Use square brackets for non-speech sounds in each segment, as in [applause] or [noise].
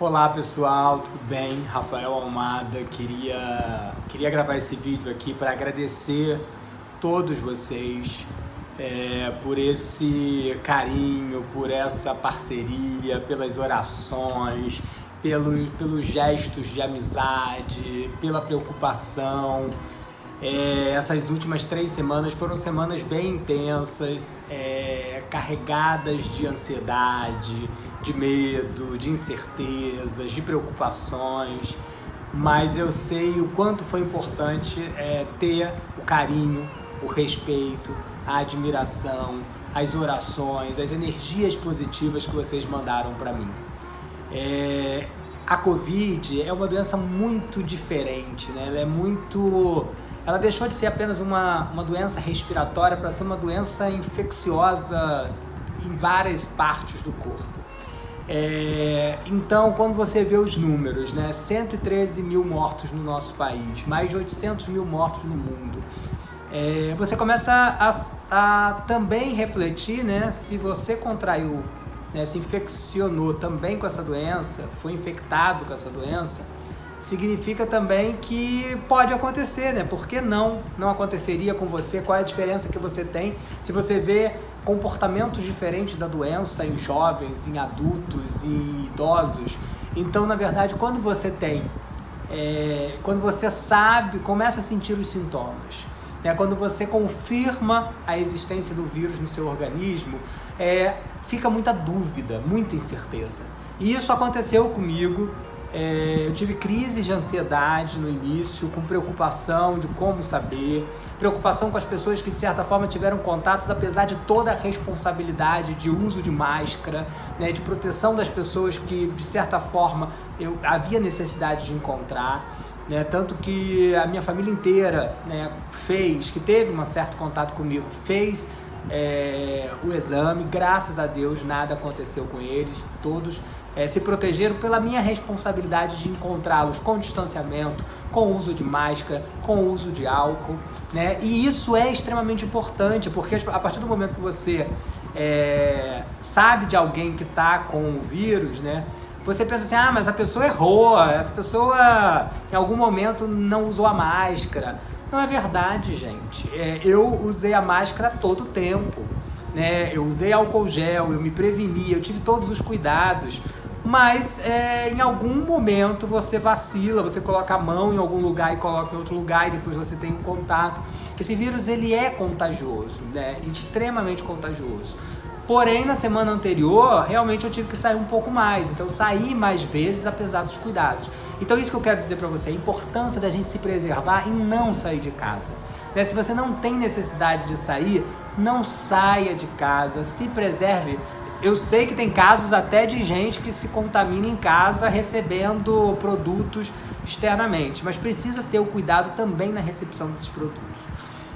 Olá pessoal, tudo bem? Rafael Almada, queria, queria gravar esse vídeo aqui para agradecer todos vocês é, por esse carinho, por essa parceria, pelas orações, pelos, pelos gestos de amizade, pela preocupação. É, essas últimas três semanas foram semanas bem intensas, é, carregadas de ansiedade, de medo, de incertezas, de preocupações, mas eu sei o quanto foi importante é, ter o carinho, o respeito, a admiração, as orações, as energias positivas que vocês mandaram para mim. É, a Covid é uma doença muito diferente, né? Ela é muito ela deixou de ser apenas uma, uma doença respiratória para ser uma doença infecciosa em várias partes do corpo. É, então, quando você vê os números, né, 113 mil mortos no nosso país, mais de 800 mil mortos no mundo, é, você começa a, a, também refletir né, se você contraiu, né, se infeccionou também com essa doença, foi infectado com essa doença, significa também que pode acontecer, né? Por que não? Não aconteceria com você? Qual é a diferença que você tem se você vê comportamentos diferentes da doença em jovens, em adultos, em idosos? Então, na verdade, quando você tem, é, quando você sabe, começa a sentir os sintomas, né? quando você confirma a existência do vírus no seu organismo, é, fica muita dúvida, muita incerteza. E isso aconteceu comigo é, eu tive crises de ansiedade no início, com preocupação de como saber, preocupação com as pessoas que de certa forma tiveram contatos, apesar de toda a responsabilidade de uso de máscara, né, de proteção das pessoas que de certa forma eu havia necessidade de encontrar. Né, tanto que a minha família inteira né, fez, que teve um certo contato comigo, fez é, o exame, graças a Deus nada aconteceu com eles, todos é, se protegeram pela minha responsabilidade de encontrá-los com distanciamento, com uso de máscara, com uso de álcool, né? E isso é extremamente importante, porque a partir do momento que você é, sabe de alguém que está com o vírus, né? Você pensa assim, ah, mas a pessoa errou, essa pessoa em algum momento não usou a máscara. Não é verdade, gente. É, eu usei a máscara todo o tempo. Né? Eu usei álcool gel, eu me preveni, eu tive todos os cuidados mas é, em algum momento você vacila, você coloca a mão em algum lugar e coloca em outro lugar e depois você tem um contato. Esse vírus ele é contagioso, né? extremamente contagioso. Porém, na semana anterior, realmente eu tive que sair um pouco mais. Então, eu saí mais vezes, apesar dos cuidados. Então, isso que eu quero dizer para você, a importância da gente se preservar e não sair de casa. Né? Se você não tem necessidade de sair, não saia de casa, se preserve eu sei que tem casos até de gente que se contamina em casa recebendo produtos externamente, mas precisa ter o cuidado também na recepção desses produtos.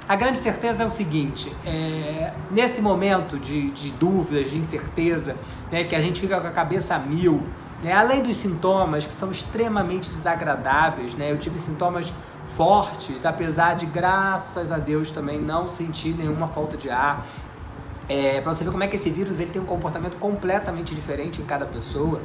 A grande certeza é o seguinte, é, nesse momento de, de, dúvidas, de incerteza, né, que a gente fica com a cabeça a mil, né, além dos sintomas que são extremamente desagradáveis, né, eu tive sintomas fortes, apesar de, graças a Deus, também não sentir nenhuma falta de ar, é, para você ver como é que esse vírus ele tem um comportamento completamente diferente em cada pessoa.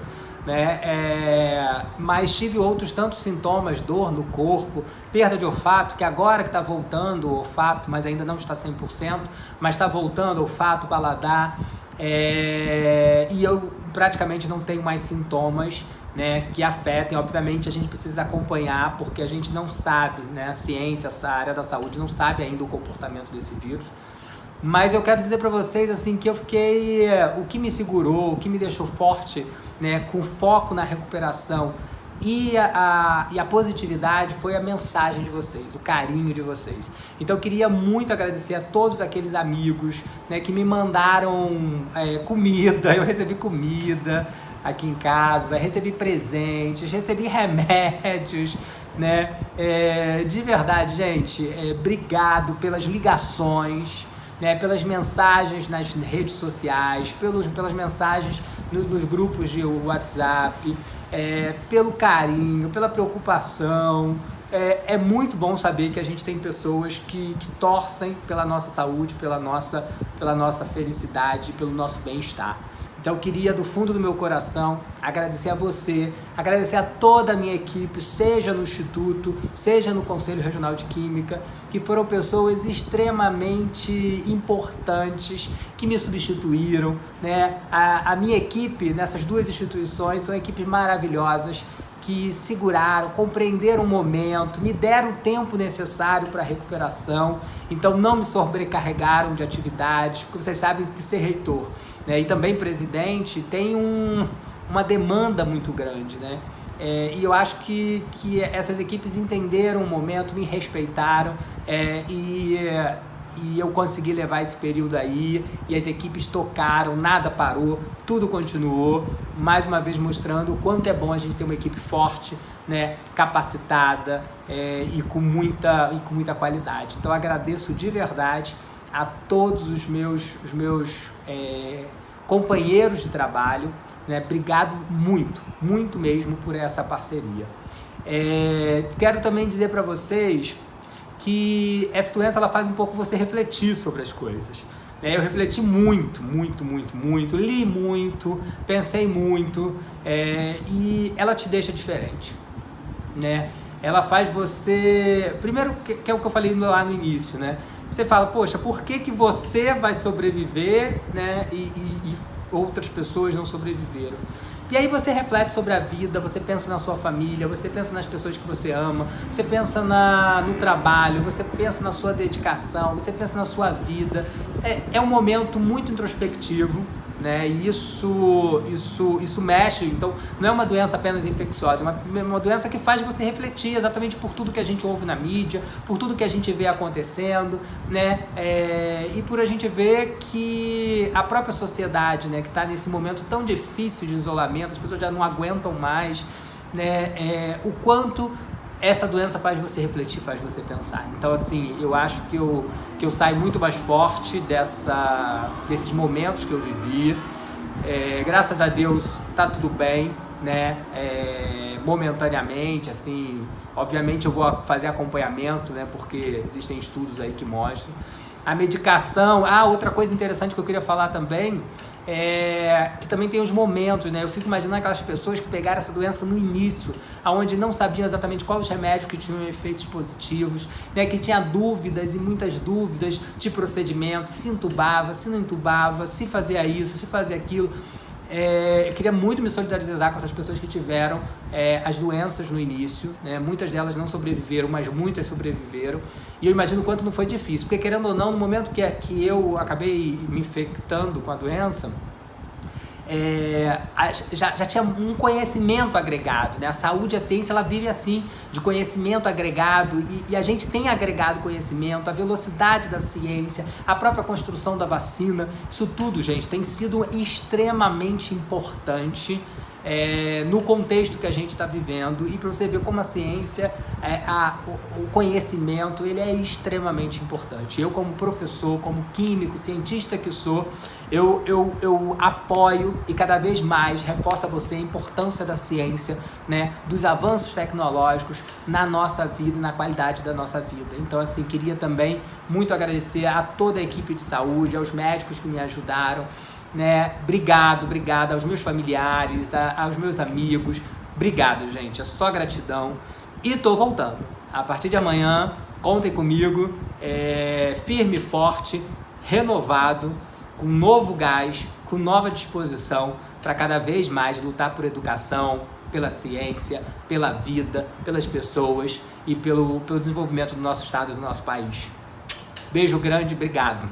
Né? É, mas tive outros tantos sintomas, dor no corpo, perda de olfato, que agora que está voltando o olfato, mas ainda não está 100%, mas está voltando olfato, paladar, é, e eu praticamente não tenho mais sintomas né, que afetem. Obviamente a gente precisa acompanhar, porque a gente não sabe, né, a ciência, essa área da saúde não sabe ainda o comportamento desse vírus. Mas eu quero dizer para vocês assim que eu fiquei, o que me segurou, o que me deixou forte, né, com foco na recuperação e a, a, e a positividade foi a mensagem de vocês, o carinho de vocês. Então eu queria muito agradecer a todos aqueles amigos né, que me mandaram é, comida, [laughs] eu recebi comida aqui em casa, recebi presentes, recebi remédios, né? É, de verdade, gente, é, obrigado pelas ligações, né, pelas mensagens nas redes sociais, pelos, pelas mensagens no, nos grupos de WhatsApp, é, pelo carinho, pela preocupação. É, é, muito bom saber que a gente tem pessoas que, que torcem pela nossa saúde, pela nossa, pela nossa felicidade, pelo nosso bem-estar. Então eu queria do fundo do meu coração agradecer a você, agradecer a toda a minha equipe, seja no Instituto, seja no Conselho Regional de Química, que foram pessoas extremamente importantes que me substituíram. Né? A, a minha equipe nessas duas instituições são equipes maravilhosas que seguraram, compreenderam o momento, me deram o tempo necessário para a recuperação, então não me sobrecarregaram de atividades, porque vocês sabem que ser reitor né, e também presidente tem um, uma demanda muito grande, né? É, e eu acho que, que essas equipes entenderam o momento, me respeitaram é, e, e eu consegui levar esse período aí e as equipes tocaram, nada parou, tudo continuou, mais uma vez mostrando o quanto é bom a gente ter uma equipe forte, né, capacitada é, e, com muita, e com muita qualidade. Então agradeço de verdade a todos os meus, os meus é, companheiros de trabalho, né? Obrigado muito, muito mesmo por essa parceria. É, quero também dizer para vocês que essa doença ela faz um pouco você refletir sobre as coisas. É, eu refleti muito, muito, muito, muito, li muito, pensei muito é, e ela te deixa diferente, né? Ela faz você, primeiro que, que, é o que eu falei lá no início, né? Você fala, poxa, por que, que você vai sobreviver, né? E, e, e outras pessoas não sobreviveram. E aí você reflete sobre a vida, você pensa na sua família, você pensa nas pessoas que você ama, você pensa na, no trabalho, você pensa na sua dedicação, você pensa na sua vida. É, é um momento muito introspectivo, né? Isso, isso, isso mexe. Então, não é uma doença apenas infecciosa, é uma, uma doença que faz você refletir exatamente por tudo que a gente ouve na mídia, por tudo que a gente vê acontecendo, né? É, e por a gente ver que a própria sociedade, né, que está nesse momento tão difícil de isolamento, as pessoas já não aguentam mais, né? É, o quanto essa doença faz você refletir, faz você pensar. Então, assim, eu acho que eu, que eu saio muito mais forte dessa, desses momentos que eu vivi. É, graças a Deus, tá tudo bem, né? É, momentaneamente, assim, obviamente eu vou fazer acompanhamento, né? Porque existem estudos aí que mostram. A medicação, ah, outra coisa interessante que eu queria falar também é, que também tem os momentos, né? Eu fico imaginando aquelas pessoas que pegaram essa doença no início, aonde não sabiam exatamente quais os remédios que tinham efeitos positivos, né? Que tinha dúvidas e muitas dúvidas de procedimento, se entubava, se não entubava, se fazia isso, se fazia aquilo. É, eu queria muito me solidarizar com essas pessoas que tiveram é, as doenças no início. Né? Muitas delas não sobreviveram, mas muitas sobreviveram. E eu imagino o quanto não foi difícil. Porque, querendo ou não, no momento que, que eu acabei me infectando com a doença, é, já, já tinha um conhecimento agregado, né? A saúde, a ciência, ela vive assim, de conhecimento agregado e, e, a gente tem agregado conhecimento, a velocidade da ciência, a própria construção da vacina, isso tudo, gente, tem sido extremamente importante é, no contexto que a gente está vivendo e para você ver como a ciência, é, a, o, o, conhecimento, ele é extremamente importante. Eu como professor, como químico, cientista que sou, eu, eu, eu apoio e cada vez mais reforço a você a importância da ciência, né, dos avanços tecnológicos na nossa vida e na qualidade da nossa vida. Então, assim, queria também muito agradecer a toda a equipe de saúde, aos médicos que me ajudaram, né? Obrigado, obrigado aos meus familiares, a, aos meus amigos. Obrigado, gente. É só gratidão. E tô voltando. A partir de amanhã, contem comigo, é, firme forte, renovado, com novo gás, com nova disposição para cada vez mais lutar por educação, pela ciência, pela vida, pelas pessoas e pelo, pelo desenvolvimento do nosso estado e do nosso país. Beijo grande, obrigado.